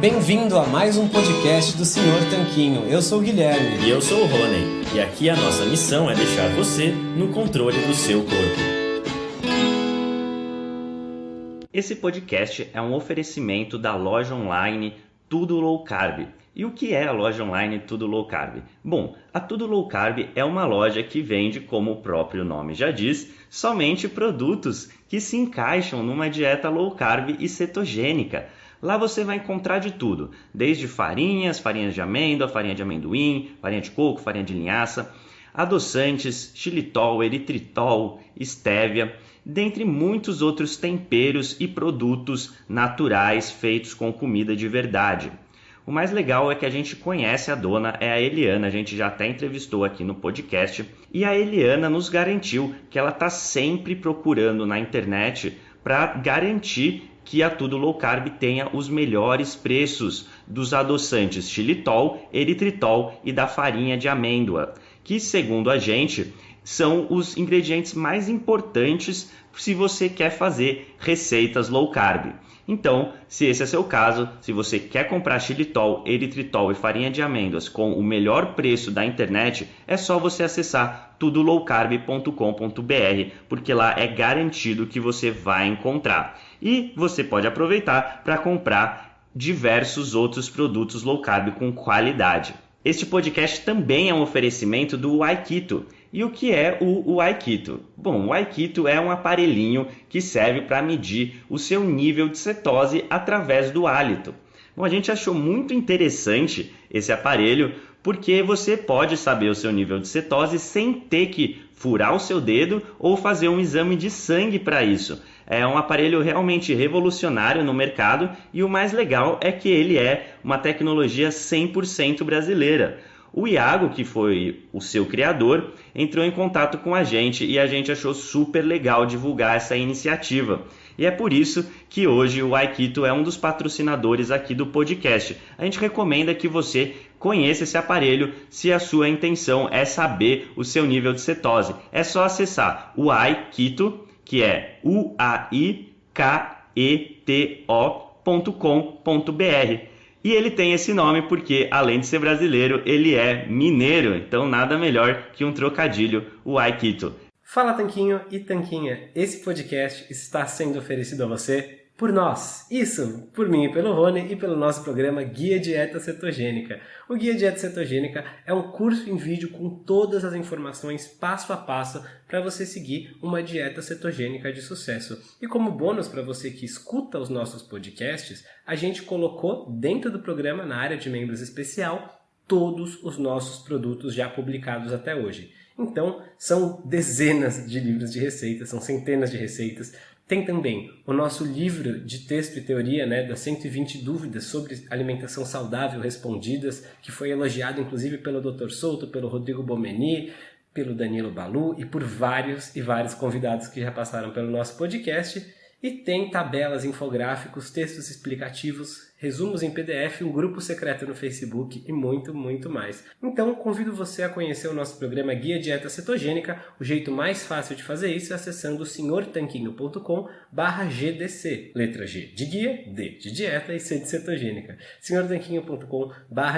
Bem-vindo a mais um podcast do Senhor Tanquinho. Eu sou o Guilherme. E eu sou o Rony. E aqui a nossa missão é deixar você no controle do seu corpo. Esse podcast é um oferecimento da loja online Tudo Low Carb. E o que é a loja online Tudo Low Carb? Bom, a Tudo Low Carb é uma loja que vende, como o próprio nome já diz, somente produtos que se encaixam numa dieta low carb e cetogênica. Lá você vai encontrar de tudo, desde farinhas, farinhas de amêndoa, farinha de amendoim, farinha de coco, farinha de linhaça, adoçantes, xilitol, eritritol, estévia, dentre muitos outros temperos e produtos naturais feitos com comida de verdade. O mais legal é que a gente conhece a dona, é a Eliana, a gente já até entrevistou aqui no podcast, e a Eliana nos garantiu que ela está sempre procurando na internet para garantir que a Tudo Low Carb tenha os melhores preços dos adoçantes xilitol, eritritol e da farinha de amêndoa, que segundo a gente são os ingredientes mais importantes se você quer fazer receitas low carb. Então, se esse é seu caso, se você quer comprar xilitol, eritritol e farinha de amêndoas com o melhor preço da internet, é só você acessar tudolowcarb.com.br, porque lá é garantido que você vai encontrar. E você pode aproveitar para comprar diversos outros produtos low carb com qualidade. Este podcast também é um oferecimento do Aikito. E o que é o, Aikito? Bom, o Aikito é um aparelhinho que serve para medir o seu nível de cetose através do hálito. Bom, a gente achou muito interessante esse aparelho porque você pode saber o seu nível de cetose sem ter que furar o seu dedo ou fazer um exame de sangue para isso. É um aparelho realmente revolucionário no mercado e o mais legal é que ele é uma tecnologia 100% brasileira. O Iago, que foi o seu criador, entrou em contato com a gente e a gente achou super legal divulgar essa iniciativa. E é por isso que hoje o Aikito é um dos patrocinadores aqui do podcast. A gente recomenda que você conheça esse aparelho se a sua intenção é saber o seu nível de cetose. É só acessar o Aikito, que é u a i k e ele tem esse nome porque, além de ser brasileiro, ele é mineiro, então nada melhor que um trocadilho, o Aikito. Fala Tanquinho e Tanquinha, esse podcast está sendo oferecido a você por nós. Isso, por mim e pelo Rony e pelo nosso programa Guia Dieta Cetogênica. O Guia Dieta Cetogênica é um curso em vídeo com todas as informações passo a passo para você seguir uma dieta cetogênica de sucesso. E como bônus para você que escuta os nossos podcasts, a gente colocou dentro do programa, na área de membros especial, todos os nossos produtos já publicados até hoje. Então, são dezenas de livros de receitas, são centenas de receitas. Tem também o nosso livro de texto e teoria, né, das 120 dúvidas sobre alimentação saudável respondidas, que foi elogiado inclusive pelo Dr. Souto, pelo Rodrigo Bomeni, pelo Danilo Balu e por vários e vários convidados que já passaram pelo nosso podcast. E tem tabelas, infográficos, textos explicativos, resumos em PDF, um grupo secreto no Facebook e muito, muito mais. Então, convido você a conhecer o nosso programa Guia Dieta Cetogênica. O jeito mais fácil de fazer isso é acessando senhortanquinho.com GDC. Letra G de guia, D de dieta e C de cetogênica. senhortanquinho.com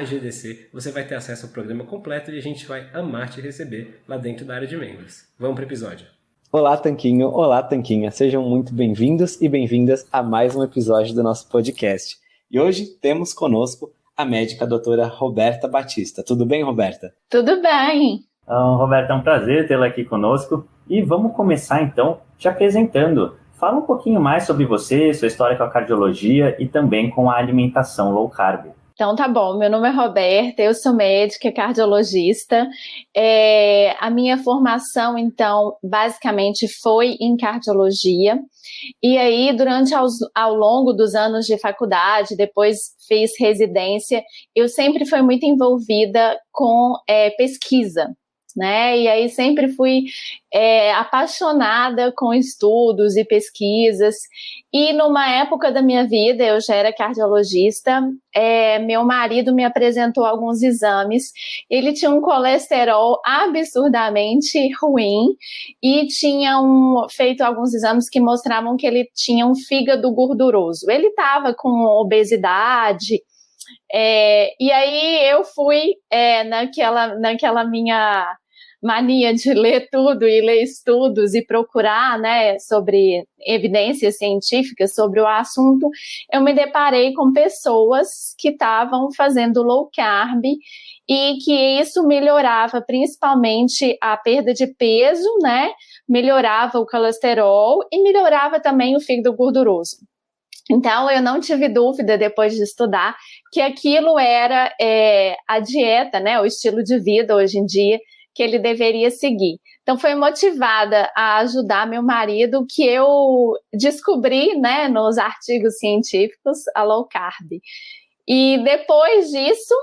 GDC. Você vai ter acesso ao programa completo e a gente vai amar te receber lá dentro da área de membros. Vamos para o episódio. Olá, Tanquinho. Olá, Tanquinha. Sejam muito bem-vindos e bem-vindas a mais um episódio do nosso podcast. E hoje temos conosco a médica a doutora Roberta Batista. Tudo bem, Roberta? Tudo bem. Então, Roberta, é um prazer tê-la aqui conosco. E vamos começar então te apresentando. Fala um pouquinho mais sobre você, sua história com a cardiologia e também com a alimentação low carb. Então tá bom, meu nome é Roberta, eu sou médica cardiologista. É, a minha formação, então, basicamente foi em cardiologia. E aí, durante aos, ao longo dos anos de faculdade, depois fiz residência, eu sempre fui muito envolvida com é, pesquisa né? E aí sempre fui é, apaixonada com estudos e pesquisas. E numa época da minha vida, eu já era cardiologista, é, meu marido me apresentou alguns exames. Ele tinha um colesterol absurdamente ruim e tinha um, feito alguns exames que mostravam que ele tinha um fígado gorduroso. Ele estava com obesidade É, e aí eu fui é, naquela, naquela minha mania de ler tudo e ler estudos e procurar, né, sobre evidências científicas sobre o assunto, eu me deparei com pessoas que estavam fazendo low carb e que isso melhorava principalmente a perda de peso, né, melhorava o colesterol e melhorava também o fígado gorduroso. Então, eu não tive dúvida depois de estudar que aquilo era é, a dieta, né, o estilo de vida hoje em dia que ele deveria seguir. Então, foi motivada a ajudar meu marido que eu descobri, né, nos artigos científicos, a low carb. E depois disso,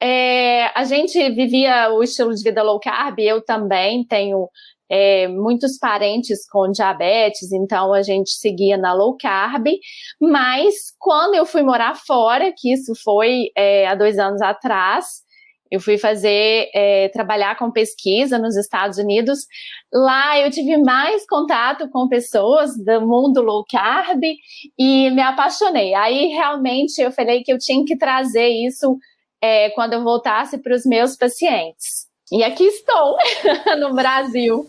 é, a gente vivia o estilo de vida low carb, eu também tenho é, muitos parentes com diabetes, então a gente seguia na low carb, mas quando eu fui morar fora, que isso foi é, há dois anos atrás, eu fui fazer, é, trabalhar com pesquisa nos Estados Unidos. Lá eu tive mais contato com pessoas do mundo low carb e me apaixonei. Aí realmente eu falei que eu tinha que trazer isso é, quando eu voltasse para os meus pacientes. E aqui estou, no Brasil.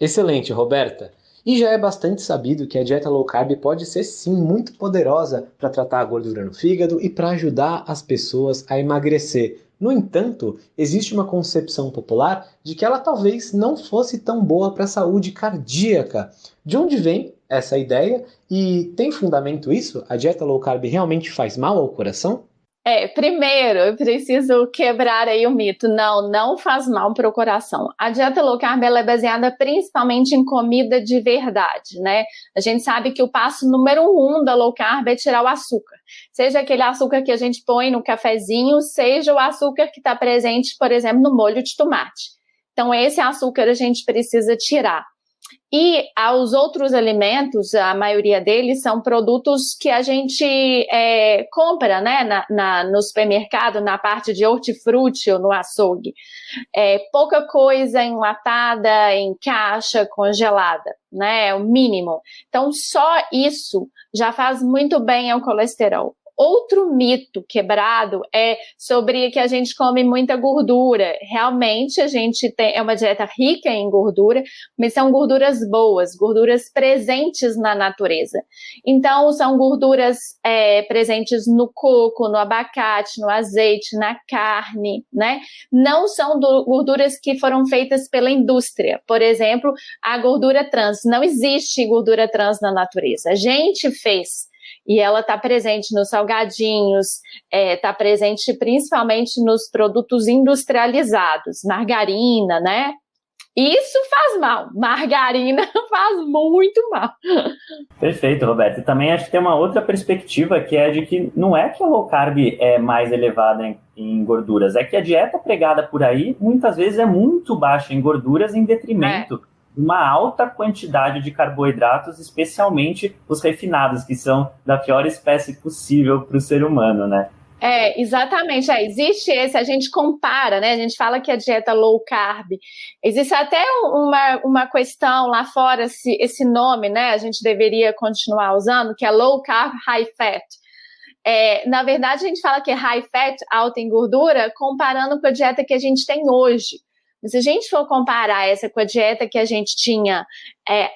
Excelente, Roberta. E já é bastante sabido que a dieta low carb pode ser sim muito poderosa para tratar a gordura no fígado e para ajudar as pessoas a emagrecer. No entanto, existe uma concepção popular de que ela talvez não fosse tão boa para a saúde cardíaca. De onde vem essa ideia e tem fundamento isso? A dieta low carb realmente faz mal ao coração? É, primeiro, eu preciso quebrar aí o mito. Não, não faz mal para o coração. A dieta low carb é baseada principalmente em comida de verdade, né? A gente sabe que o passo número um da low carb é tirar o açúcar. Seja aquele açúcar que a gente põe no cafezinho, seja o açúcar que está presente, por exemplo, no molho de tomate. Então, esse açúcar a gente precisa tirar. E aos outros alimentos, a maioria deles são produtos que a gente é, compra né, na, na, no supermercado, na parte de hortifruti ou no açougue. É, pouca coisa enlatada, em caixa, congelada, né? É o mínimo. Então, só isso já faz muito bem ao colesterol. Outro mito quebrado é sobre que a gente come muita gordura. Realmente a gente tem é uma dieta rica em gordura, mas são gorduras boas, gorduras presentes na natureza. Então são gorduras é, presentes no coco, no abacate, no azeite, na carne, né? Não são do, gorduras que foram feitas pela indústria. Por exemplo, a gordura trans. Não existe gordura trans na natureza. A gente fez e ela está presente nos salgadinhos, está é, tá presente principalmente nos produtos industrializados, margarina, né? Isso faz mal. Margarina faz muito mal. Perfeito, Roberto. E também acho que tem uma outra perspectiva que é de que não é que a low carb é mais elevada em, em gorduras, é que a dieta pregada por aí muitas vezes é muito baixa em gorduras em detrimento é uma alta quantidade de carboidratos, especialmente os refinados, que são da pior espécie possível para o ser humano, né? É, exatamente. É, existe esse, a gente compara, né? A gente fala que a dieta low carb. Existe até uma, uma questão lá fora, se esse nome, né? A gente deveria continuar usando, que é low carb, high fat. É, na verdade, a gente fala que é high fat, alta em gordura, comparando com a dieta que a gente tem hoje. Se a gente for comparar essa com a dieta que a gente tinha é,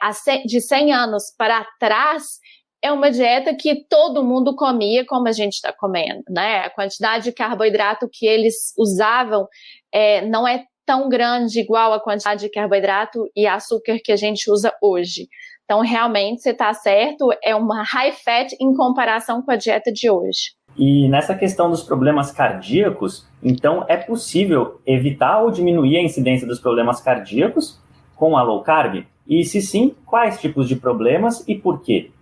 de 100 anos para trás, é uma dieta que todo mundo comia como a gente está comendo, né? A quantidade de carboidrato que eles usavam é, não é tão grande igual a quantidade de carboidrato e açúcar que a gente usa hoje. Então, realmente, você está certo, é uma high fat em comparação com a dieta de hoje. E nessa questão dos problemas cardíacos, então é possível evitar ou diminuir a incidência dos problemas cardíacos com a low carb? E se sim, quais tipos de problemas e por quê?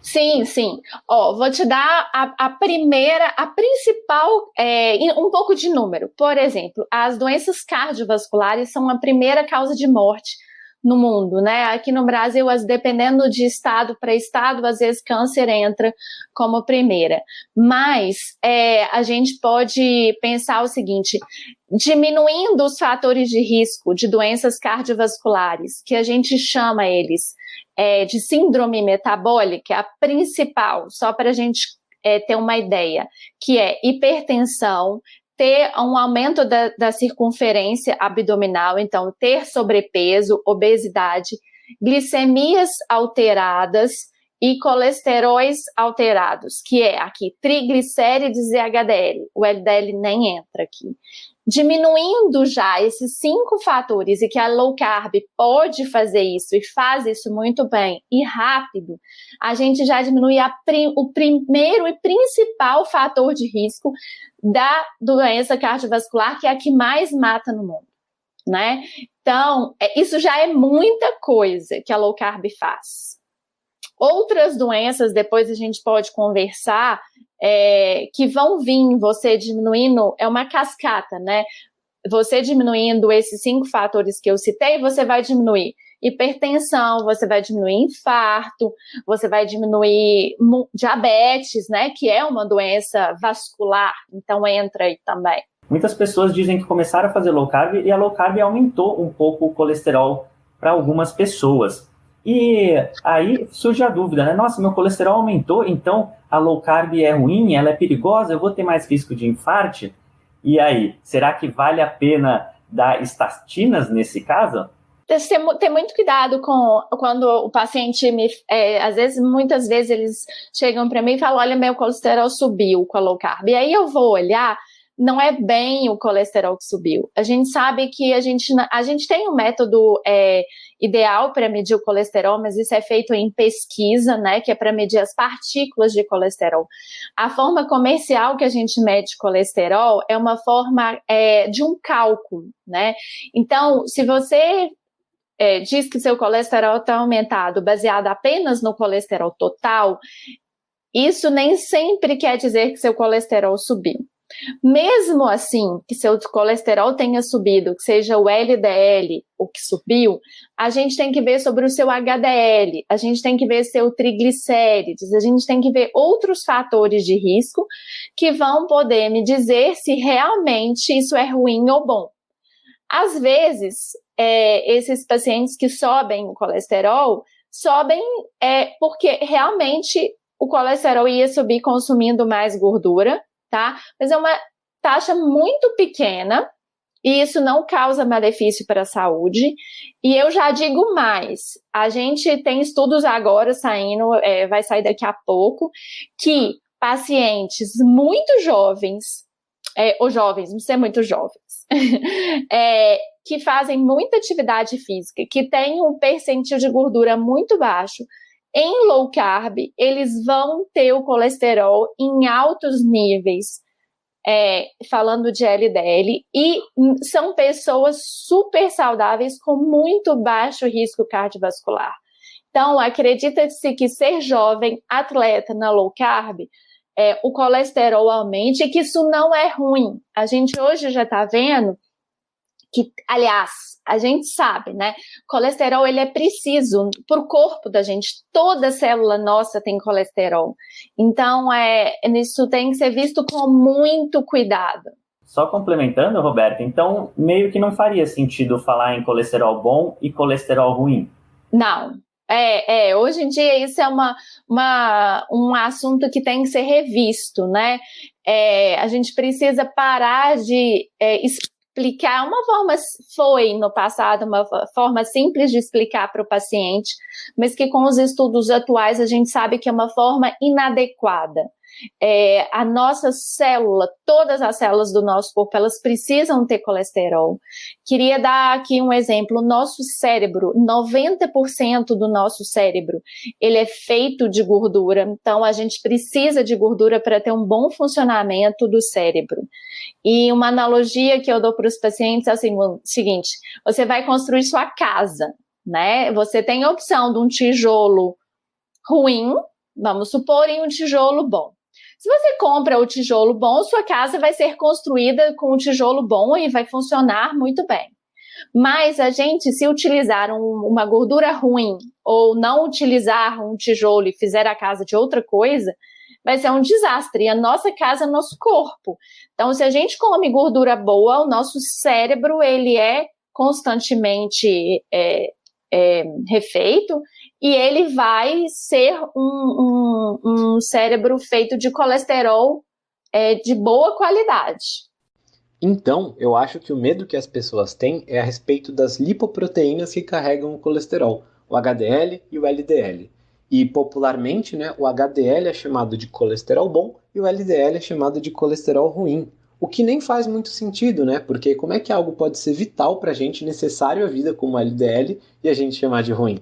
Sim, sim. Ó, vou te dar a, a primeira, a principal, é, um pouco de número. Por exemplo, as doenças cardiovasculares são a primeira causa de morte no mundo, né? Aqui no Brasil, as, dependendo de estado para estado, às vezes câncer entra como primeira. Mas é, a gente pode pensar o seguinte: diminuindo os fatores de risco de doenças cardiovasculares, que a gente chama eles é, de síndrome metabólica, a principal, só para a gente é, ter uma ideia, que é hipertensão, ter um aumento da, da circunferência abdominal, então ter sobrepeso, obesidade, glicemias alteradas e colesteróis alterados, que é aqui triglicérides e HDL. O LDL nem entra aqui. Diminuindo já esses cinco fatores e que a low carb pode fazer isso e faz isso muito bem e rápido, a gente já diminui prim, o primeiro e principal fator de risco da doença cardiovascular, que é a que mais mata no mundo né? Então, é, isso já é muita coisa que a low carb faz. Outras doenças, depois a gente pode conversar, é, que vão vir você diminuindo, é uma cascata, né? Você diminuindo esses cinco fatores que eu citei, você vai diminuir hipertensão, você vai diminuir infarto, você vai diminuir diabetes, né? Que é uma doença vascular, então entra aí também. Muitas pessoas dizem que começaram a fazer low carb e a low carb aumentou um pouco o colesterol para algumas pessoas. E aí surge a dúvida, né? Nossa, meu colesterol aumentou, então a low carb é ruim, ela é perigosa, eu vou ter mais risco de infarte? E aí, será que vale a pena dar estatinas nesse caso? Ter muito cuidado com quando o paciente me, é, às vezes, muitas vezes eles chegam para mim e falam, olha, meu colesterol subiu com a low carb. E aí eu vou olhar não é bem o colesterol que subiu. A gente sabe que a gente, a gente tem um método é, ideal para medir o colesterol, mas isso é feito em pesquisa, né, que é para medir as partículas de colesterol. A forma comercial que a gente mede colesterol é uma forma é, de um cálculo, né? Então, se você é, diz que seu colesterol está aumentado baseado apenas no colesterol total, isso nem sempre quer dizer que seu colesterol subiu. Mesmo assim, que seu colesterol tenha subido, que seja o LDL o que subiu, a gente tem que ver sobre o seu HDL, a gente tem que ver seu triglicérides, a gente tem que ver outros fatores de risco que vão poder me dizer se realmente isso é ruim ou bom. Às vezes, é, esses pacientes que sobem o colesterol, sobem é, porque realmente o colesterol ia subir consumindo mais gordura, tá? Mas é uma taxa muito pequena e isso não causa malefício para a saúde. E eu já digo mais: a gente tem estudos agora saindo, é, vai sair daqui a pouco, que pacientes muito jovens, é, jovens, não sei muito jovens, é, que fazem muita atividade física, que têm um percentil de gordura muito baixo, em low carb, eles vão ter o colesterol em altos níveis, é, falando de LDL, e são pessoas super saudáveis com muito baixo risco cardiovascular. Então, acredita-se que ser jovem, atleta na low carb, é, o colesterol aumente e que isso não é ruim. A gente hoje já está vendo que, aliás, a gente sabe, né? Colesterol ele é preciso para o corpo da gente. Toda célula nossa tem colesterol. Então, é, isso tem que ser visto com muito cuidado. Só complementando, Roberta, então meio que não faria sentido falar em colesterol bom e colesterol ruim. Não. É, é, hoje em dia isso é uma, uma, um assunto que tem que ser revisto, né? É, a gente precisa parar de é, explicar, uma forma foi no passado uma forma simples de explicar para o paciente, mas que com os estudos atuais a gente sabe que é uma forma inadequada é, a nossa célula, todas as células do nosso corpo, elas precisam ter colesterol. Queria dar aqui um exemplo. O nosso cérebro, 90% do nosso cérebro, ele é feito de gordura. Então, a gente precisa de gordura para ter um bom funcionamento do cérebro. E uma analogia que eu dou para os pacientes é assim, o seguinte, você vai construir sua casa, né? Você tem a opção de um tijolo ruim, vamos supor, e um tijolo bom. Se você compra o tijolo bom, sua casa vai ser construída com o tijolo bom e vai funcionar muito bem. Mas a gente, se utilizar um, uma gordura ruim ou não utilizar um tijolo e fizer a casa de outra coisa, vai ser um desastre. E a nossa casa é nosso corpo. Então, se a gente come gordura boa, o nosso cérebro ele é constantemente é, é, refeito e ele vai ser um, um, um cérebro feito de colesterol é, de boa qualidade. Então, eu acho que o medo que as pessoas têm é a respeito das lipoproteínas que carregam o colesterol, o HDL e o LDL. E popularmente, né, o HDL é chamado de colesterol bom e o LDL é chamado de colesterol ruim. O que nem faz muito sentido, né? Porque como é que algo pode ser vital para a gente, necessário à vida, como o LDL, e a gente chamar de ruim?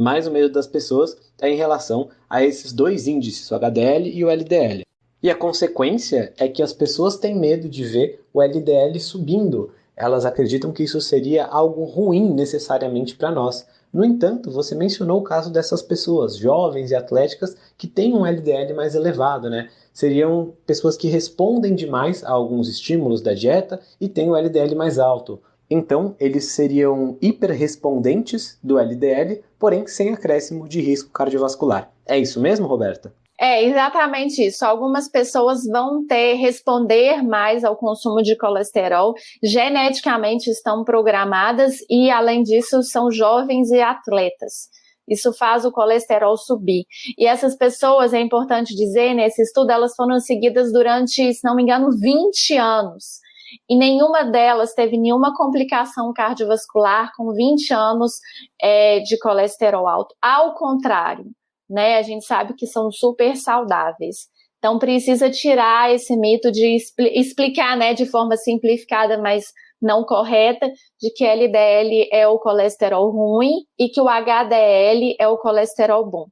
Mais o medo das pessoas é em relação a esses dois índices, o HDL e o LDL. E a consequência é que as pessoas têm medo de ver o LDL subindo. Elas acreditam que isso seria algo ruim necessariamente para nós. No entanto, você mencionou o caso dessas pessoas, jovens e atléticas, que têm um LDL mais elevado, né? Seriam pessoas que respondem demais a alguns estímulos da dieta e têm o LDL mais alto. Então, eles seriam hiperrespondentes do LDL, porém sem acréscimo de risco cardiovascular. É isso mesmo, Roberta? É exatamente isso. Algumas pessoas vão ter responder mais ao consumo de colesterol, geneticamente estão programadas e, além disso, são jovens e atletas. Isso faz o colesterol subir. E essas pessoas, é importante dizer, nesse estudo, elas foram seguidas durante, se não me engano, 20 anos. E nenhuma delas teve nenhuma complicação cardiovascular com 20 anos é, de colesterol alto. Ao contrário, né? A gente sabe que são super saudáveis. Então precisa tirar esse mito de expl explicar, né, de forma simplificada, mas não correta, de que LDL é o colesterol ruim e que o HDL é o colesterol bom.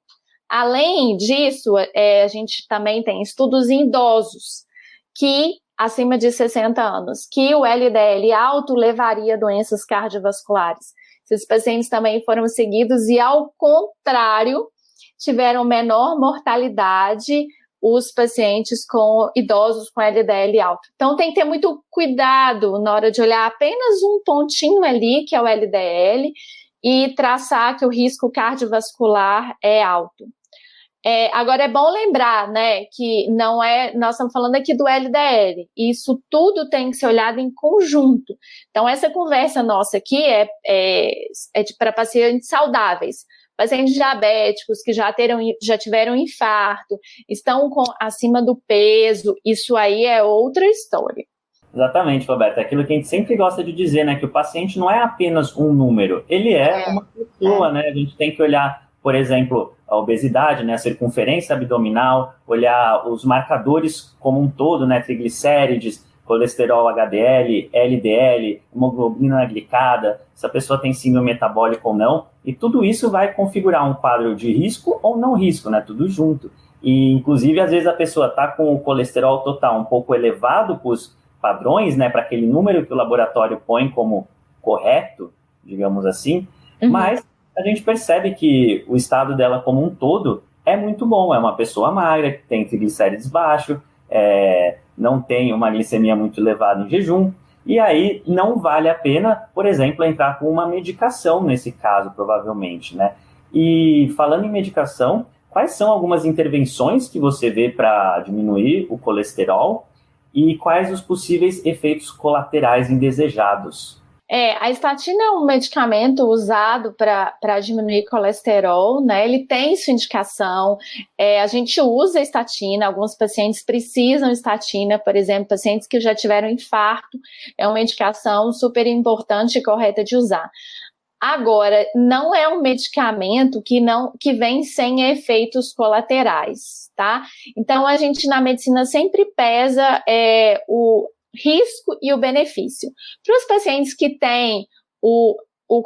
Além disso, é, a gente também tem estudos em idosos que acima de 60 anos, que o LDL alto levaria a doenças cardiovasculares. Esses pacientes também foram seguidos e, ao contrário, tiveram menor mortalidade os pacientes com idosos com LDL alto. Então tem que ter muito cuidado na hora de olhar apenas um pontinho ali, que é o LDL, e traçar que o risco cardiovascular é alto. É, agora é bom lembrar, né, que não é, nós estamos falando aqui do LDL, isso tudo tem que ser olhado em conjunto. Então essa conversa nossa aqui é, é, é para pacientes saudáveis pacientes diabéticos que já, terão, já tiveram infarto, estão com, acima do peso, isso aí é outra história. Exatamente, Roberto. É aquilo que a gente sempre gosta de dizer, né? Que o paciente não é apenas um número, ele é, é uma pessoa, é. né? A gente tem que olhar, por exemplo, a obesidade, né? A circunferência abdominal, olhar os marcadores como um todo, né? Triglicérides, colesterol HDL, LDL, hemoglobina glicada, se a pessoa tem síndrome metabólica ou não, e tudo isso vai configurar um quadro de risco ou não risco, né? Tudo junto. E, inclusive, às vezes a pessoa está com o colesterol total um pouco elevado para os padrões, né? Para aquele número que o laboratório põe como correto, digamos assim, uhum. mas a gente percebe que o estado dela como um todo é muito bom. É uma pessoa magra, que tem triglicérides baixo, é, não tem uma glicemia muito elevada em jejum, e aí não vale a pena, por exemplo, entrar com uma medicação nesse caso, provavelmente, né? E falando em medicação, quais são algumas intervenções que você vê para diminuir o colesterol e quais os possíveis efeitos colaterais indesejados? É, a estatina é um medicamento usado para diminuir colesterol, né? Ele tem sua indicação. É, a gente usa estatina, alguns pacientes precisam estatina, por exemplo, pacientes que já tiveram infarto, é uma indicação super importante e correta de usar. Agora, não é um medicamento que não que vem sem efeitos colaterais, tá? Então a gente na medicina sempre pesa é, o, risco e o benefício. Para os pacientes que têm o, o,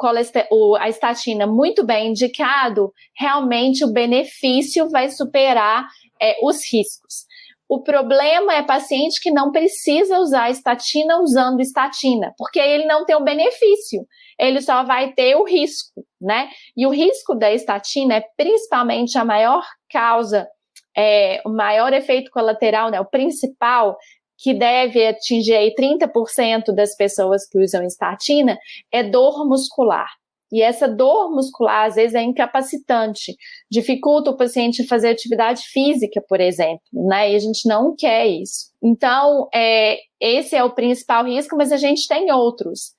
o, a estatina muito bem indicado, realmente o benefício vai superar é, os riscos. O problema é paciente que não precisa usar estatina usando estatina, porque ele não tem o benefício, ele só vai ter o risco, né? E o risco da estatina é principalmente a maior causa, é, o maior efeito colateral, né? O principal que deve atingir aí 30% das pessoas que usam estatina, é dor muscular. E essa dor muscular, às vezes, é incapacitante, dificulta o paciente fazer atividade física, por exemplo, né? E a gente não quer isso. Então, é, esse é o principal risco, mas a gente tem outros.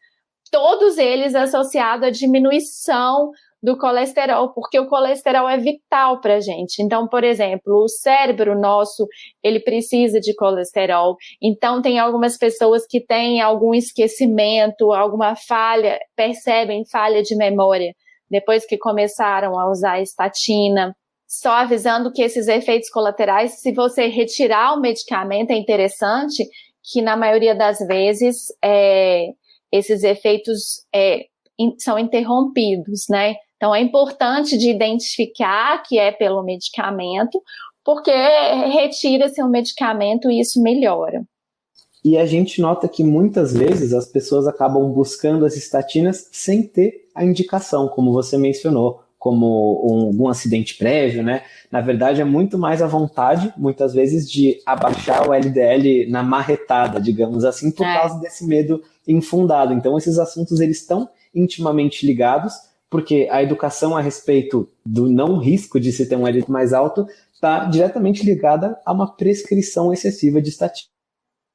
Todos eles associados à diminuição do colesterol, porque o colesterol é vital para a gente. Então, por exemplo, o cérebro nosso, ele precisa de colesterol. Então, tem algumas pessoas que têm algum esquecimento, alguma falha, percebem falha de memória depois que começaram a usar estatina. Só avisando que esses efeitos colaterais, se você retirar o medicamento, é interessante que na maioria das vezes é, esses efeitos é, são interrompidos, né? Então é importante de identificar que é pelo medicamento, porque retira-se o medicamento e isso melhora. E a gente nota que muitas vezes as pessoas acabam buscando as estatinas sem ter a indicação, como você mencionou, como um, algum acidente prévio, né? Na verdade, é muito mais a vontade, muitas vezes, de abaixar o LDL na marretada, digamos assim, por é. causa desse medo infundado. Então, esses assuntos eles estão intimamente ligados, porque a educação a respeito do não risco de se ter um LDL mais alto está diretamente ligada a uma prescrição excessiva de estatina.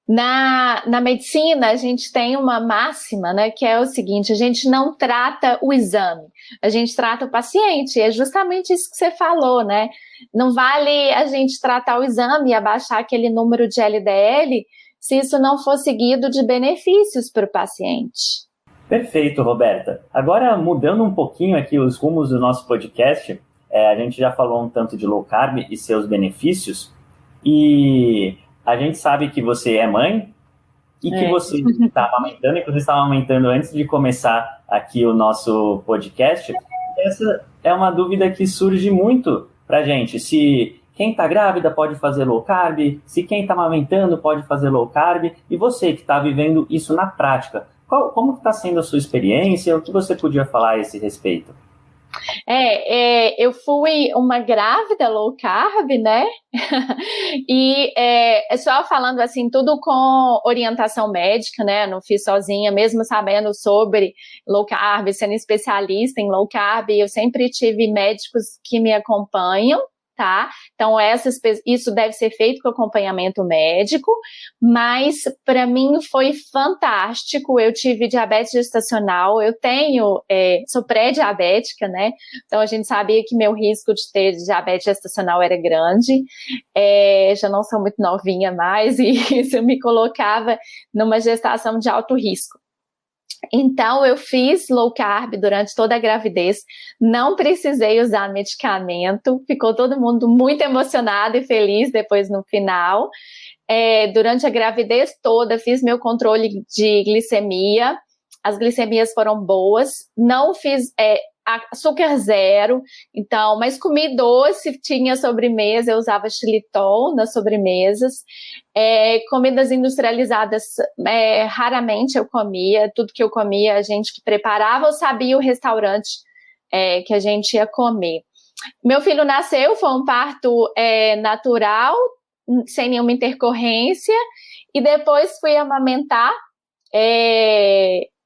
Na, na medicina, a gente tem uma máxima, né, que é o seguinte: a gente não trata o exame, a gente trata o paciente. É justamente isso que você falou, né? Não vale a gente tratar o exame e abaixar aquele número de LDL se isso não for seguido de benefícios para o paciente. Perfeito, Roberta. Agora, mudando um pouquinho aqui os rumos do nosso podcast, é, a gente já falou um tanto de low carb e seus benefícios, e a gente sabe que você é mãe e que é. você está amamentando, inclusive estava amamentando antes de começar aqui o nosso podcast. Essa é uma dúvida que surge muito para gente. Se quem está grávida pode fazer low carb, se quem está amamentando pode fazer low carb, e você que está vivendo isso na prática, qual, como está sendo a sua experiência? O que você podia falar a esse respeito? É, é, eu fui uma grávida low carb, né? e é, é, só falando assim, tudo com orientação médica, né? Não fiz sozinha, mesmo sabendo sobre low carb, sendo especialista em low carb, eu sempre tive médicos que me acompanham, tá? Então, essas, isso deve ser feito com acompanhamento médico, mas para mim foi fantástico. Eu tive diabetes gestacional, eu tenho, é, sou pré-diabética, né? Então, a gente sabia que meu risco de ter diabetes gestacional era grande. É, já não sou muito novinha mais, e isso me colocava numa gestação de alto risco. Então, eu fiz low carb durante toda a gravidez, não precisei usar medicamento, ficou todo mundo muito emocionado e feliz depois no final. É, durante a gravidez toda, fiz meu controle de glicemia, as glicemias foram boas, não fiz é, açúcar zero, então, mas comi doce, tinha sobremesa, eu usava xilitol nas sobremesas. É, comidas industrializadas, é, raramente eu comia, tudo que eu comia, a gente que preparava, eu sabia o restaurante é, que a gente ia comer. Meu filho nasceu, foi um parto é, natural, sem nenhuma intercorrência, e depois fui amamentar.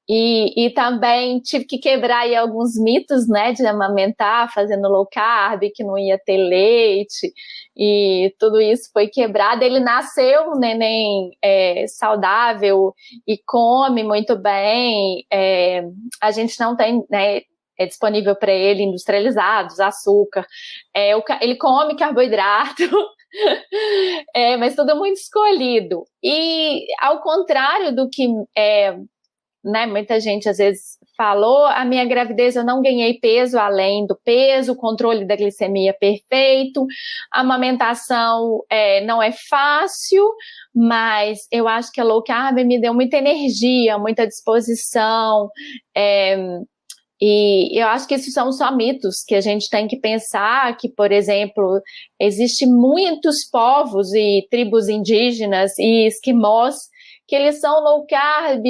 E, e também tive que quebrar aí alguns mitos, né, de amamentar, fazendo low carb, que não ia ter leite, e tudo isso foi quebrado. Ele nasceu um neném é, saudável e come muito bem. É, a gente não tem, né, é disponível para ele industrializados, açúcar. É, o, ele come carboidrato, é, mas tudo muito escolhido. E ao contrário do que é, né, muita gente às vezes falou, a minha gravidez eu não ganhei peso além do peso, controle da glicemia perfeito, a amamentação é, não é fácil, mas eu acho que a low carb me deu muita energia, muita disposição, é, e eu acho que esses são só mitos que a gente tem que pensar que, por exemplo, existe muitos povos e tribos indígenas e esquimós que eles são low carb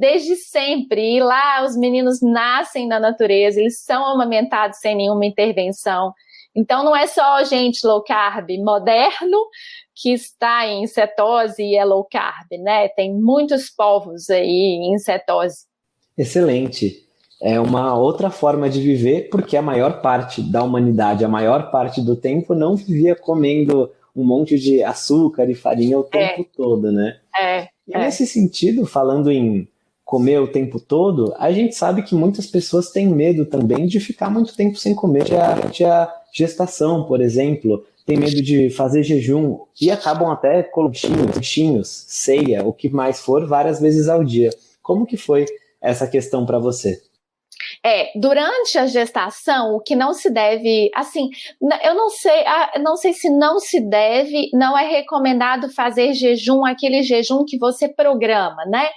desde sempre. E lá os meninos nascem na natureza, eles são amamentados sem nenhuma intervenção. Então não é só gente low carb moderno que está em cetose e é low carb, né? Tem muitos povos aí em cetose. Excelente. É uma outra forma de viver, porque a maior parte da humanidade, a maior parte do tempo, não vivia comendo um monte de açúcar e farinha o tempo é. todo, né? É. E é. nesse sentido, falando em comer o tempo todo, a gente sabe que muitas pessoas têm medo também de ficar muito tempo sem comer durante a gestação, por exemplo. Tem medo de fazer jejum e acabam até colocando bichinhos, ceia, o que mais for, várias vezes ao dia. Como que foi essa questão para você? É, durante a gestação, o que não se deve, assim, eu não sei, não sei se não se deve, não é recomendado fazer jejum, aquele jejum que você programa, né?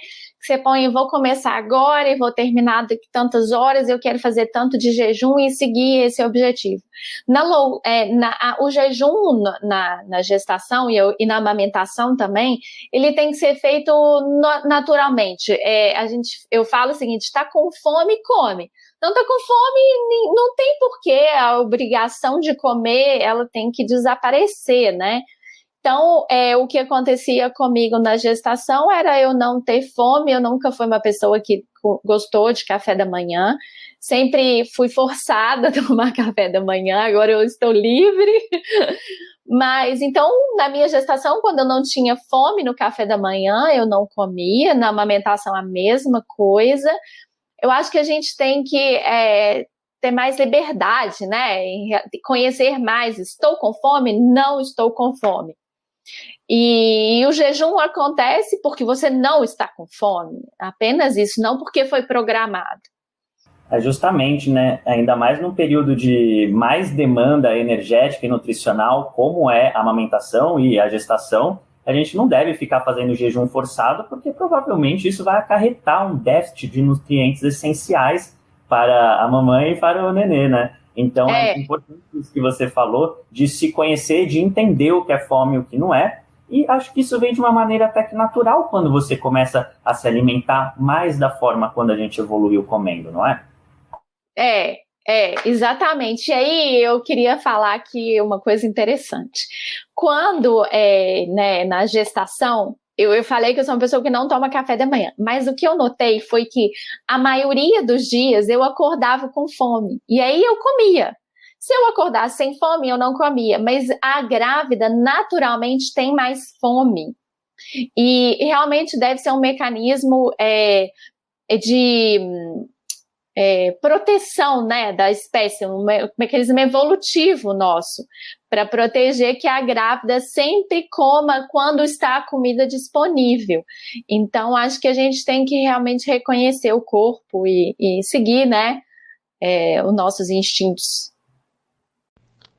Você põe, vou começar agora e vou terminar daqui tantas horas, eu quero fazer tanto de jejum e seguir esse objetivo. Na, é, na a, o jejum na, na gestação e, e, na amamentação também, ele tem que ser feito no, naturalmente. É, a gente, eu falo o seguinte, está com fome, come. Não está com fome, não tem porquê, a obrigação de comer, ela tem que desaparecer, né? Então, é, o que acontecia comigo na gestação era eu não ter fome, eu nunca fui uma pessoa que gostou de café da manhã, sempre fui forçada a tomar café da manhã, agora eu estou livre. Mas então, na minha gestação, quando eu não tinha fome no café da manhã, eu não comia, na amamentação a mesma coisa. Eu acho que a gente tem que é, ter mais liberdade, né? Conhecer mais. Estou com fome? Não estou com fome. E o jejum acontece porque você não está com fome, apenas isso, não porque foi programado. É justamente, né? Ainda mais num período de mais demanda energética e nutricional, como é a amamentação e a gestação, a gente não deve ficar fazendo jejum forçado, porque provavelmente isso vai acarretar um déficit de nutrientes essenciais para a mamãe e para o nenê, né? Então é. é importante isso que você falou, de se conhecer, de entender o que é fome e o que não é. E acho que isso vem de uma maneira até que natural quando você começa a se alimentar mais da forma quando a gente evoluiu comendo, não é? É, é, exatamente. E aí eu queria falar aqui uma coisa interessante. Quando, é, né, na gestação, eu, eu falei que eu sou uma pessoa que não toma café da manhã, mas o que eu notei foi que a maioria dos dias eu acordava com fome. E aí eu comia. Se eu acordasse sem fome, eu não comia. Mas a grávida naturalmente tem mais fome. E realmente deve ser um mecanismo é, de é, proteção né, da espécie, um mecanismo evolutivo nosso, para proteger que a grávida sempre coma quando está a comida disponível. Então, acho que a gente tem que realmente reconhecer o corpo e, e seguir né, é, os nossos instintos.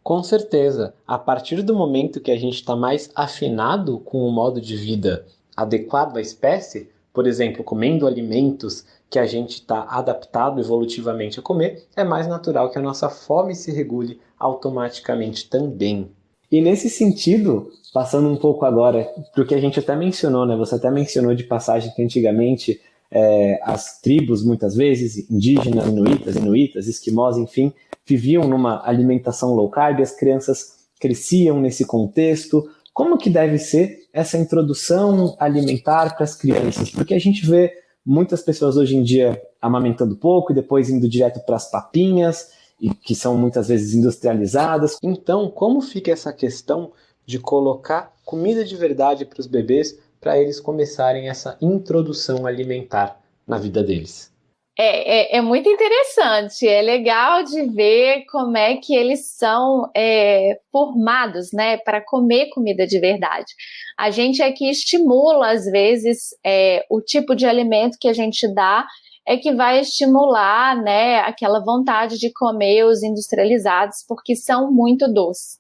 Com certeza, a partir do momento que a gente está mais afinado com o modo de vida adequado à espécie, por exemplo, comendo alimentos que a gente está adaptado evolutivamente a comer, é mais natural que a nossa fome se regule automaticamente também. E nesse sentido, passando um pouco agora para o que a gente até mencionou, né? Você até mencionou de passagem que antigamente é, as tribos, muitas vezes, indígenas, inuitas, inuitas, esquimós, enfim, viviam numa alimentação low carb, as crianças cresciam nesse contexto. Como que deve ser essa introdução alimentar para as crianças? Porque a gente vê muitas pessoas hoje em dia amamentando pouco e depois indo direto para as papinhas, e que são muitas vezes industrializadas. Então, como fica essa questão de colocar comida de verdade para os bebês para eles começarem essa introdução alimentar na vida deles? É, é, é, muito interessante, é legal de ver como é que eles são é, formados, né, para comer comida de verdade. A gente é que estimula, às vezes, é, o tipo de alimento que a gente dá é que vai estimular, né, aquela vontade de comer os industrializados, porque são muito doces.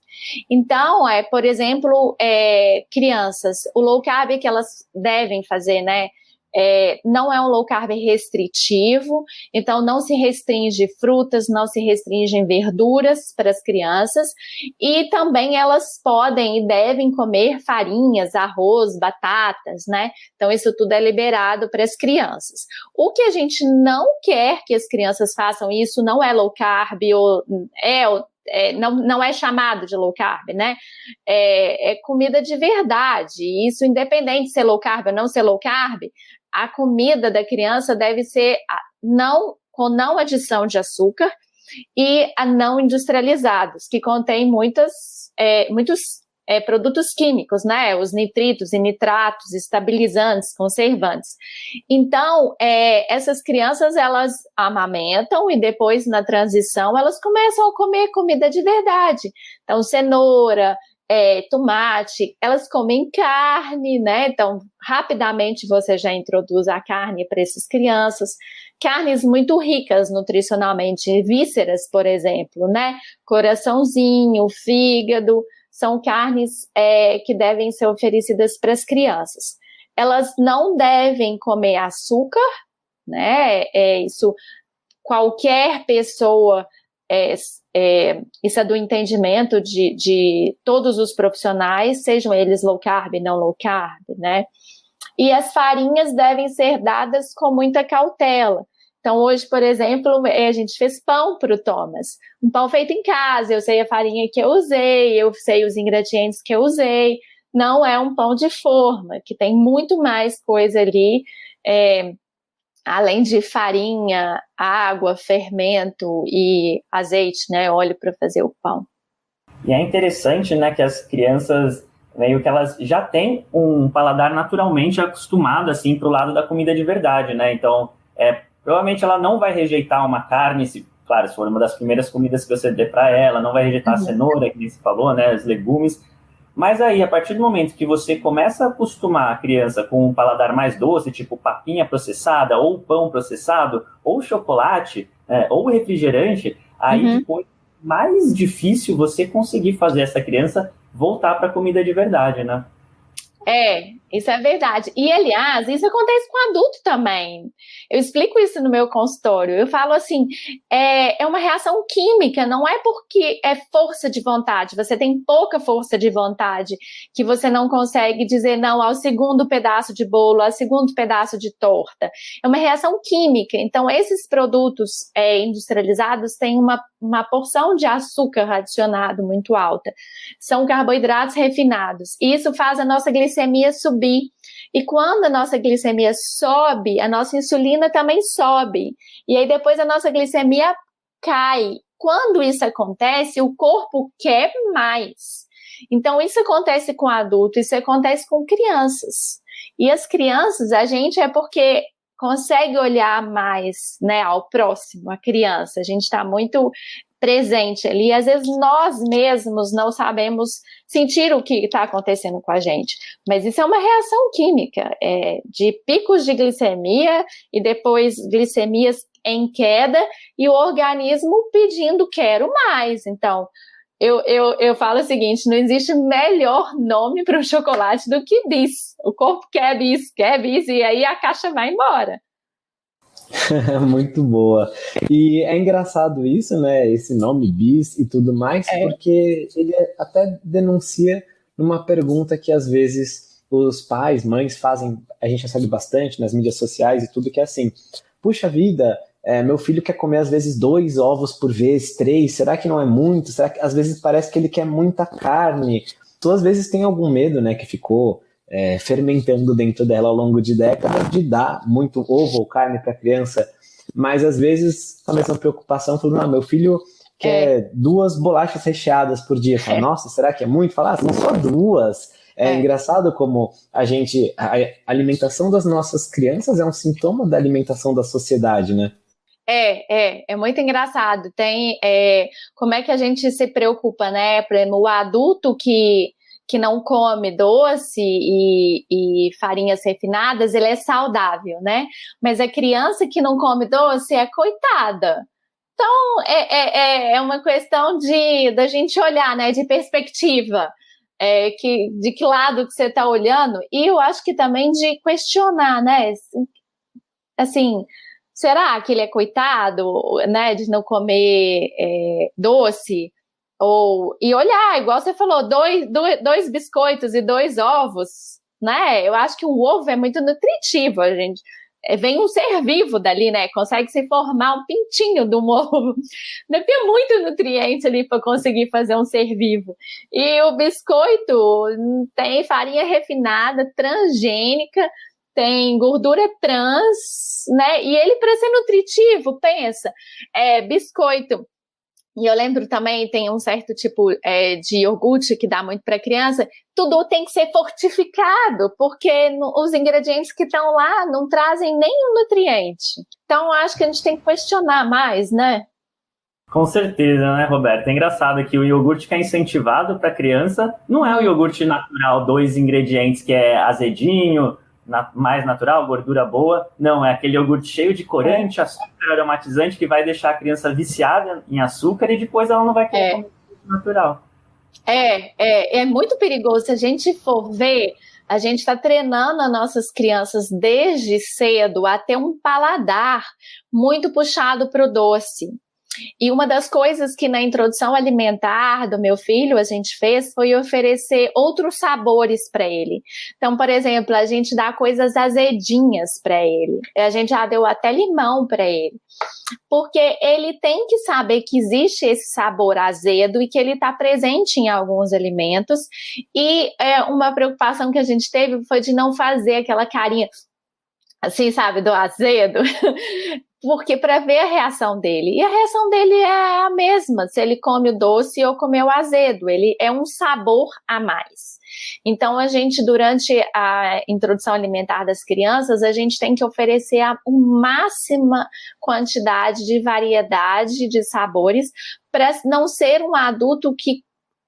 Então, é, por exemplo, é, crianças, o low carb que elas devem fazer, né, é, não é um low carb restritivo, então não se restringe frutas, não se restringe verduras para as crianças, e também elas podem e devem comer farinhas, arroz, batatas, né? Então isso tudo é liberado para as crianças. O que a gente não quer que as crianças façam, isso não é low carb ou é é, não, não é chamado de low carb, né? É, é, comida de verdade. Isso, independente de ser low carb ou não ser low carb, a comida da criança deve ser não com não adição de açúcar e a não industrializados, que contém muitas, é, muitos é, produtos químicos, né? Os nitritos e nitratos, estabilizantes, conservantes. Então, é, essas crianças elas amamentam e depois na transição elas começam a comer comida de verdade. Então, cenoura, é, tomate, elas comem carne, né? Então, rapidamente você já introduz a carne para essas crianças. Carnes muito ricas nutricionalmente, vísceras, por exemplo, né? Coraçãozinho, fígado, são carnes é, que devem ser oferecidas para as crianças. Elas não devem comer açúcar, né? É, isso qualquer pessoa é, é, isso é do entendimento de, de todos os profissionais, sejam eles low carb, não low carb, né? E as farinhas devem ser dadas com muita cautela. Então, hoje, por exemplo, é, a gente fez pão para o Thomas. Um pão feito em casa, eu sei a farinha que eu usei, eu sei os ingredientes que eu usei. Não é um pão de forma, que tem muito mais coisa ali, é, além de farinha, água, fermento e azeite, né, óleo para fazer o pão. E é interessante, né, que as crianças meio que elas já têm um paladar naturalmente acostumado assim para o lado da comida de verdade, né? Então, é, Provavelmente ela não vai rejeitar uma carne, se, claro, se for uma das primeiras comidas que você der para ela, não vai rejeitar uhum. a cenoura, que você falou, né, os legumes. Mas aí, a partir do momento que você começa a acostumar a criança com um paladar mais doce, tipo papinha processada, ou pão processado, ou chocolate, é, ou refrigerante, aí uhum. depois mais difícil você conseguir fazer essa criança voltar para a comida de verdade, né? É, isso é verdade. E, aliás, isso acontece com adulto também. Eu explico isso no meu consultório. Eu falo assim: é, é uma reação química, não é porque é força de vontade. Você tem pouca força de vontade que você não consegue dizer não ao segundo pedaço de bolo, ao segundo pedaço de torta. É uma reação química. Então, esses produtos é, industrializados têm uma, uma porção de açúcar adicionado muito alta. São carboidratos refinados. E isso faz a nossa glicemia subir. E quando a nossa glicemia sobe, a nossa insulina também sobe. E aí depois a nossa glicemia cai. Quando isso acontece, o corpo quer mais. Então, isso acontece com adulto, isso acontece com crianças. E as crianças, a gente é porque consegue olhar mais né, ao próximo, a criança. A gente está muito presente ali. Às vezes nós mesmos não sabemos sentir o que está acontecendo com a gente. Mas isso é uma reação química, é, de picos de glicemia e depois glicemias em queda e o organismo pedindo quero mais. Então, eu, eu, eu falo o seguinte: não existe melhor nome para um chocolate do que bis. O corpo quer bis, quer bis, e aí a caixa vai embora. Muito boa. E é engraçado isso, né? Esse nome bis e tudo mais, é. porque ele até denuncia numa pergunta que às vezes os pais, mães fazem, a gente recebe bastante nas mídias sociais e tudo, que é assim: puxa vida, é, meu filho quer comer às vezes dois ovos por vez, três, será que não é muito? Será que às vezes parece que ele quer muita carne? Tu às vezes tem algum medo, né, que ficou é, fermentando dentro dela ao longo de décadas de dar muito ovo ou carne para a criança, mas às vezes a mesma preocupação falando, ah, meu filho quer é. duas bolachas recheadas por dia. Fala, é. Nossa, será que é muito? Falar, ah, são só duas. É, é, engraçado como a gente. A alimentação das nossas crianças é um sintoma da alimentação da sociedade, né? É, é, é muito engraçado. Tem é, como é que a gente se preocupa, né? Por exemplo, o adulto que que não come doce e, e, farinhas refinadas, ele é saudável, né? Mas a criança que não come doce é coitada. Então, é, é, é, é uma questão de da gente olhar, né? De perspectiva. É, que, de que lado que você está olhando. E eu acho que também de questionar, né? Assim, será que ele é coitado, né? De não comer é, doce? Ou, e olhar, igual você falou, dois, dois, dois biscoitos e dois ovos, né? Eu acho que o ovo é muito nutritivo, gente. É, vem um ser vivo dali, né? Consegue se formar um pintinho do ovo. Deve ter muito nutriente ali para conseguir fazer um ser vivo. E o biscoito tem farinha refinada, transgênica, tem gordura trans, né? E ele, para ser nutritivo, pensa, é biscoito E eu lembro também, tem um certo tipo é, de iogurte que dá muito para criança, tudo tem que ser fortificado, porque no, os ingredientes que estão lá não trazem nenhum nutriente. Então, acho que a gente tem que questionar mais, né? Com certeza, né, Roberto? É engraçado que o iogurte que é incentivado para criança não é o iogurte natural, dois ingredientes que é azedinho, na, mais natural, gordura boa. Não, é aquele iogurte cheio de corante, açúcar aromatizante que vai deixar a criança viciada em açúcar e depois ela não vai querer é. comer natural. É, é, é muito perigoso. Se a gente for ver, a gente está treinando as nossas crianças desde cedo a ter um paladar muito puxado para o doce. E uma das coisas que na introdução alimentar do meu filho a gente fez foi oferecer outros sabores para ele. Então, por exemplo, a gente dá coisas azedinhas para ele. A gente já deu até limão para ele. Porque ele tem que saber que existe esse sabor azedo e que ele está presente em alguns alimentos. E é, uma preocupação que a gente teve foi de não fazer aquela carinha assim, sabe, do azedo, porque para ver a reação dele. E a reação dele é a mesma, se ele come o doce ou comer o azedo, ele é um sabor a mais. Então, a gente, durante a introdução alimentar das crianças, a gente tem que oferecer a máxima quantidade de variedade de sabores para não ser um adulto que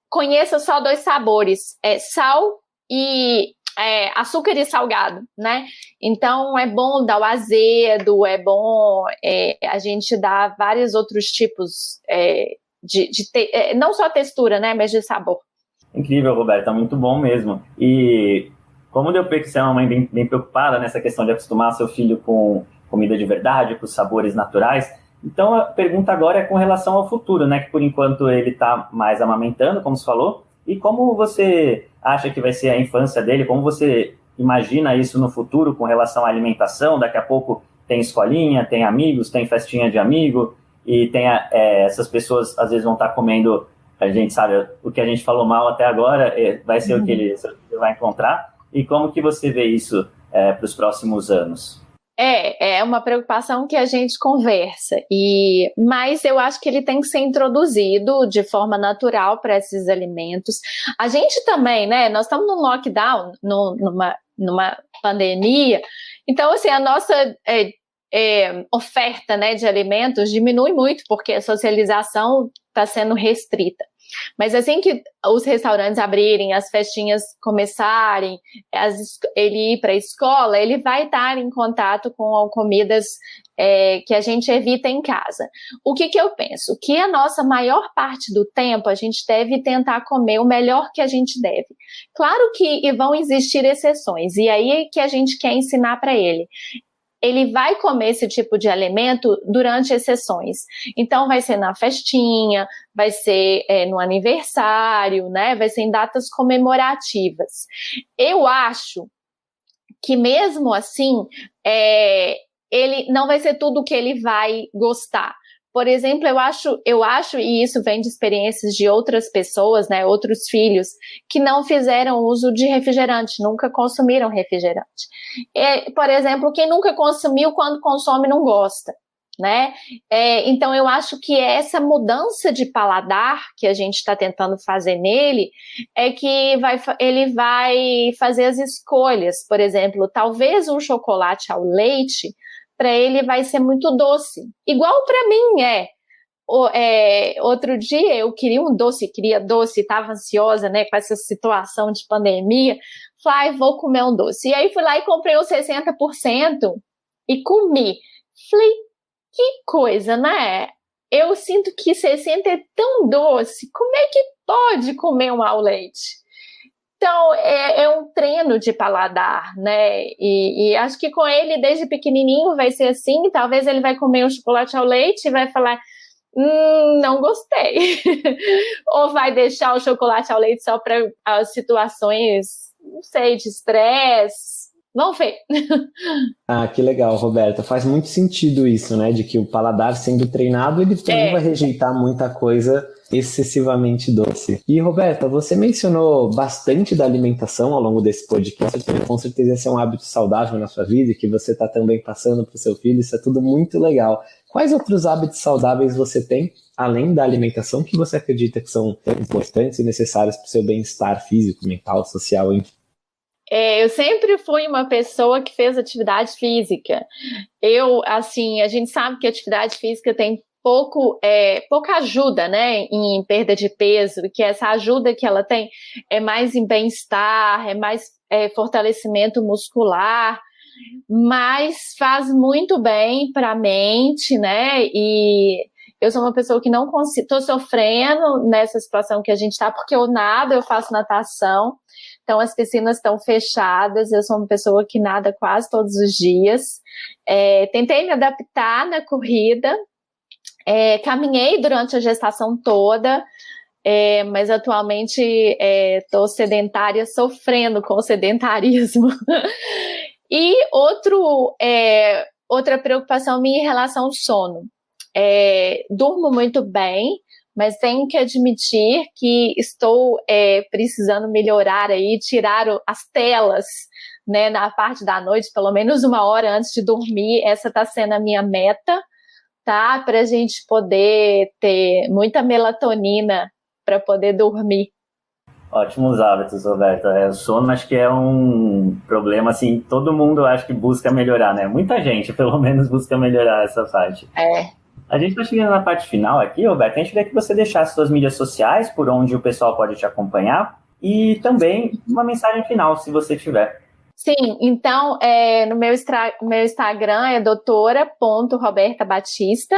conheça só dois sabores, é sal e é, açúcar e salgado, né? Então é bom dar o azedo, é bom é, a gente dar vários outros tipos é, de, de te, é, não só textura, né, mas de sabor. Incrível, Roberta, muito bom mesmo. E como deu ver que você é uma mãe bem, bem preocupada nessa questão de acostumar seu filho com comida de verdade, com sabores naturais, então a pergunta agora é com relação ao futuro, né? Que por enquanto ele está mais amamentando, como você falou, e como você acha que vai ser a infância dele? Como você imagina isso no futuro com relação à alimentação? Daqui a pouco tem escolinha, tem amigos, tem festinha de amigo e tem é, essas pessoas às vezes vão estar comendo. A gente sabe o que a gente falou mal até agora é, vai ser uhum. o que ele, vai encontrar. E como que você vê isso é, para os próximos anos? É, é uma preocupação que a gente conversa, e mas eu acho que ele tem que ser introduzido de forma natural para esses alimentos. A gente também, né? Nós estamos num lockdown, no, numa, numa pandemia, então assim a nossa é, é, oferta né, de alimentos diminui muito porque a socialização está sendo restrita. Mas assim que os restaurantes abrirem, as festinhas começarem, as, ele ir para a escola, ele vai estar em contato com comidas é, que a gente evita em casa. O que, que eu penso? Que a nossa maior parte do tempo a gente deve tentar comer o melhor que a gente deve. Claro que vão existir exceções, e aí é que a gente quer ensinar para ele ele vai comer esse tipo de alimento durante as sessões. Então, vai ser na festinha, vai ser é, no aniversário, né? Vai ser em datas comemorativas. Eu acho que mesmo assim, é, ele não vai ser tudo que ele vai gostar. Por exemplo, eu acho, eu acho, e isso vem de experiências de outras pessoas, né, outros filhos, que não fizeram uso de refrigerante, nunca consumiram refrigerante. E, por exemplo, quem nunca consumiu, quando consome, não gosta. Né? É, então eu acho que essa mudança de paladar que a gente está tentando fazer nele é que vai, ele vai fazer as escolhas. Por exemplo, talvez um chocolate ao leite para ele vai ser muito doce. Igual para mim é. O, é. Outro dia eu queria um doce, queria doce, estava ansiosa, né, com essa situação de pandemia. Falei, vou comer um doce. E aí fui lá e comprei os 60% e comi. Falei, que coisa, né? Eu sinto que 60 é tão doce. Como é que pode comer um ao leite? Então, é, é, um treino de paladar, né? E, e, acho que com ele, desde pequenininho, vai ser assim. Talvez ele vai comer um chocolate ao leite e vai falar, hum, não gostei. Ou vai deixar o chocolate ao leite só para as situações, não sei, de estresse. Vamos ver. ah, que legal, Roberta. Faz muito sentido isso, né? De que o paladar sendo treinado, ele também é. vai rejeitar muita coisa excessivamente doce. E Roberta, você mencionou bastante da alimentação ao longo desse podcast. Com certeza esse é um hábito saudável na sua vida e que você está também passando para o seu filho. Isso é tudo muito legal. Quais outros hábitos saudáveis você tem, além da alimentação, que você acredita que são importantes e necessários para o seu bem-estar físico, mental, social, enfim? É, eu sempre fui uma pessoa que fez atividade física. Eu, assim, a gente sabe que atividade física tem pouco, é, pouca ajuda, né, em perda de peso, que essa ajuda que ela tem é mais em bem-estar, é mais é, fortalecimento muscular, mas faz muito bem para a mente, né, e eu sou uma pessoa que não consigo, estou sofrendo nessa situação que a gente está, porque eu nado, eu faço natação, então as piscinas estão fechadas, eu sou uma pessoa que nada quase todos os dias. É, tentei me adaptar na corrida, é, caminhei durante a gestação toda, é, mas atualmente estou é, sedentária, sofrendo com o sedentarismo. e outro, é, outra preocupação minha em relação ao sono. É, durmo muito bem, mas tenho que admitir que estou é, precisando melhorar aí, tirar as telas né, na parte da noite, pelo menos uma hora antes de dormir. Essa está sendo a minha meta tá? Para a gente poder ter muita melatonina para poder dormir. Ótimos hábitos, Roberta. É, o sono acho que é um problema, assim, todo mundo acho que busca melhorar, né? Muita gente, pelo menos, busca melhorar essa parte. É. A gente está chegando na parte final aqui, Roberta. A gente queria que você deixasse suas mídias sociais, por onde o pessoal pode te acompanhar, e também uma mensagem final, se você tiver. Sim, então é, no meu, meu Instagram é doutora.robertabatista.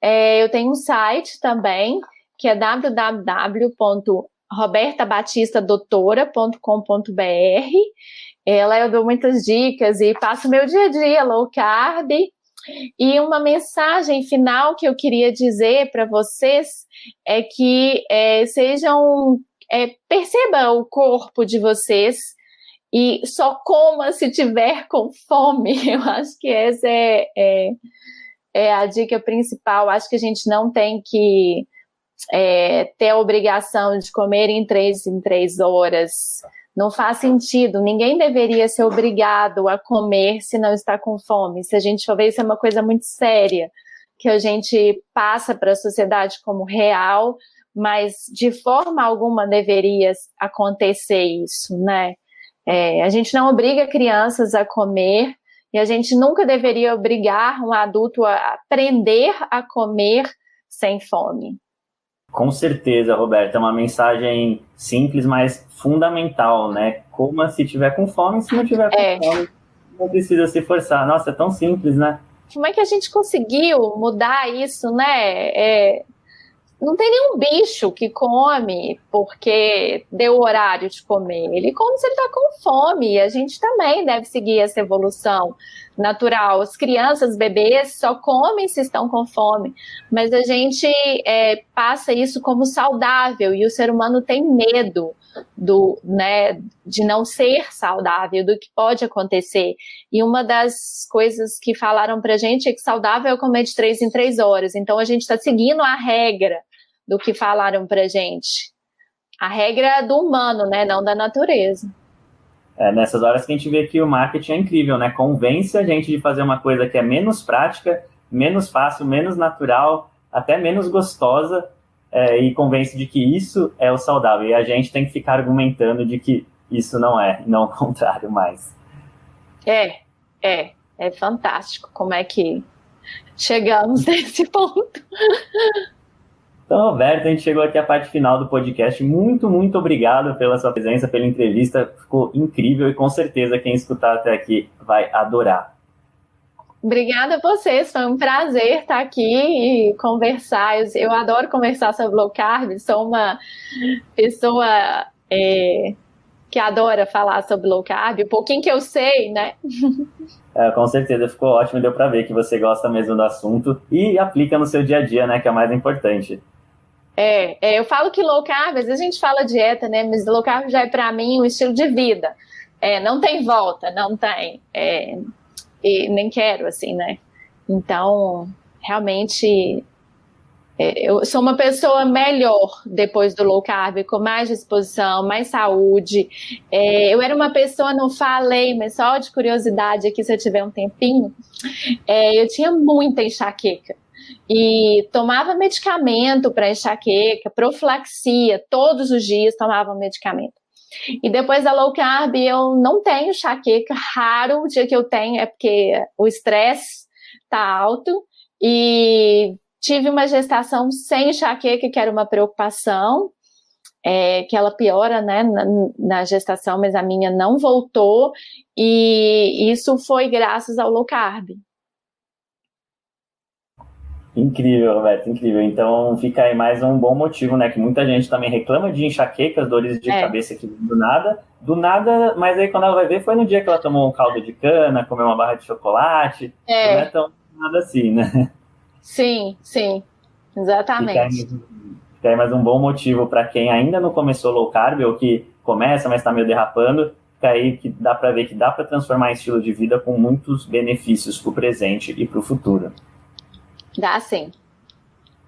É, eu tenho um site também, que é www.robertabatistadoutora.com.br. Ela eu dou muitas dicas e passo meu dia a dia low carb. E uma mensagem final que eu queria dizer para vocês é que é, sejam é, perceba o corpo de vocês e só coma se tiver com fome. Eu acho que essa é, é, é a dica principal. Acho que a gente não tem que é, ter a obrigação de comer em três em três horas. Não faz sentido. Ninguém deveria ser obrigado a comer se não está com fome. Se a gente for ver, isso é uma coisa muito séria que a gente passa para a sociedade como real, mas de forma alguma deveria acontecer isso, né? É, a gente não obriga crianças a comer e a gente nunca deveria obrigar um adulto a aprender a comer sem fome. Com certeza, Roberta, é uma mensagem simples, mas fundamental, né? Coma se tiver com fome, se não tiver com é. fome, não precisa se forçar. Nossa, é tão simples, né? Como é que a gente conseguiu mudar isso, né? É, não tem nenhum bicho que come porque deu o horário de comer. Ele come se ele está com fome. E a gente também deve seguir essa evolução natural. As crianças, bebês, só comem se estão com fome. Mas a gente é, passa isso como saudável e o ser humano tem medo do, né, de não ser saudável, do que pode acontecer. E uma das coisas que falaram pra gente é que saudável é comer de três em três horas. Então a gente está seguindo a regra do que falaram pra gente. A regra é do humano, né? Não da natureza. É nessas horas que a gente vê que o marketing é incrível, né? Convence a gente de fazer uma coisa que é menos prática, menos fácil, menos natural, até menos gostosa, é, e convence de que isso é o saudável. E a gente tem que ficar argumentando de que isso não é, não o contrário mais. É, é, é fantástico como é que chegamos nesse ponto. Então, Roberto, a gente chegou aqui à parte final do podcast. Muito, muito obrigado pela sua presença, pela entrevista. Ficou incrível e com certeza quem escutar até aqui vai adorar. Obrigada a vocês, foi um prazer estar aqui e conversar. Eu, adoro conversar sobre low carb, sou uma pessoa é, que adora falar sobre low carb, um pouquinho que eu sei, né? É, com certeza, ficou ótimo, deu para ver que você gosta mesmo do assunto e aplica no seu dia a dia, né, que é o mais importante. É, é, eu falo que low carb, às vezes a gente fala dieta, né? Mas low carb já é para mim um estilo de vida. É, não tem volta, não tem. É, e nem quero, assim, né? Então, realmente é, eu sou uma pessoa melhor depois do low carb, com mais disposição, mais saúde. É, eu era uma pessoa, não falei, mas só de curiosidade aqui, se eu tiver um tempinho, é, eu tinha muita enxaqueca. E tomava medicamento para enxaqueca, profilaxia, todos os dias tomava medicamento. E depois da low carb, eu não tenho enxaqueca, raro o dia que eu tenho é porque o estresse tá alto e tive uma gestação sem enxaqueca, que era uma preocupação, é, que ela piora né, na, na, gestação, mas a minha não voltou, e isso foi graças ao low carb. Incrível, Roberto, incrível. Então fica aí mais um bom motivo, né? Que muita gente também reclama de enxaquecas, dores de é. cabeça que do nada, do nada, mas aí quando ela vai ver foi no dia que ela tomou um caldo de cana, comeu uma barra de chocolate, é. não é tão nada assim, né? Sim, sim, exatamente. Fica aí, mais um bom motivo para quem ainda não começou low carb ou que começa, mas está meio derrapando, fica aí que dá para ver que dá para transformar em estilo de vida com muitos benefícios para o presente e para o futuro. Dá sim.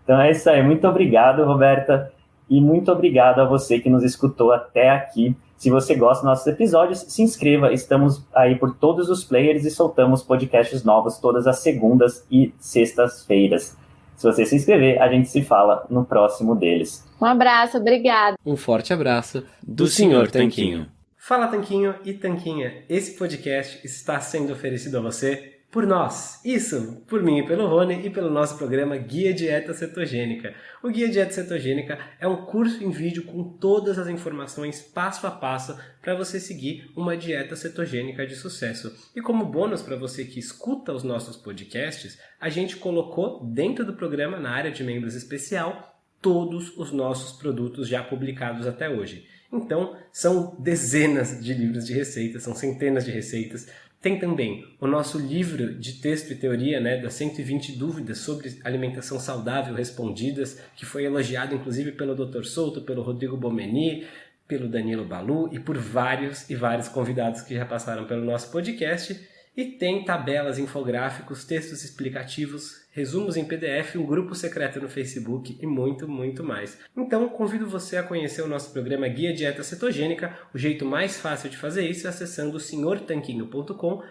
Então é isso aí. Muito obrigado, Roberta. E muito obrigado a você que nos escutou até aqui. Se você gosta dos nossos episódios, se inscreva. Estamos aí por todos os players e soltamos podcasts novos todas as segundas e sextas-feiras. Se você se inscrever, a gente se fala no próximo deles. Um abraço, obrigado. Um forte abraço do, do Senhor Tanquinho. Fala Tanquinho e Tanquinha, esse podcast está sendo oferecido a você por nós. Isso, por mim e pelo Rony e pelo nosso programa Guia Dieta Cetogênica. O Guia Dieta Cetogênica é um curso em vídeo com todas as informações passo a passo para você seguir uma dieta cetogênica de sucesso. E como bônus para você que escuta os nossos podcasts, a gente colocou dentro do programa, na área de membros especial, todos os nossos produtos já publicados até hoje. Então, são dezenas de livros de receitas, são centenas de receitas, tem também o nosso livro de texto e teoria, né, das 120 dúvidas sobre alimentação saudável respondidas, que foi elogiado inclusive pelo Dr. Souto, pelo Rodrigo Bomeni, pelo Danilo Balu e por vários e vários convidados que já passaram pelo nosso podcast. E tem tabelas, infográficos, textos explicativos, resumos em PDF, um grupo secreto no Facebook e muito, muito mais. Então, convido você a conhecer o nosso programa Guia Dieta Cetogênica. O jeito mais fácil de fazer isso é acessando senhortanquinho.com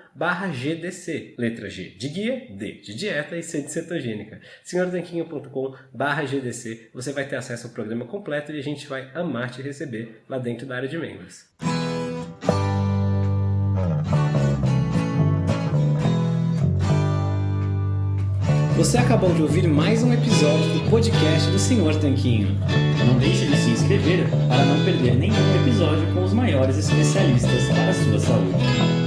GDC. Letra G de guia, D de dieta e C de cetogênica. senhortanquinho.com GDC. Você vai ter acesso ao programa completo e a gente vai amar te receber lá dentro da área de membros. Você acabou de ouvir mais um episódio do podcast do Senhor Tanquinho. Não deixe de se inscrever para não perder nenhum episódio com os maiores especialistas para a sua saúde.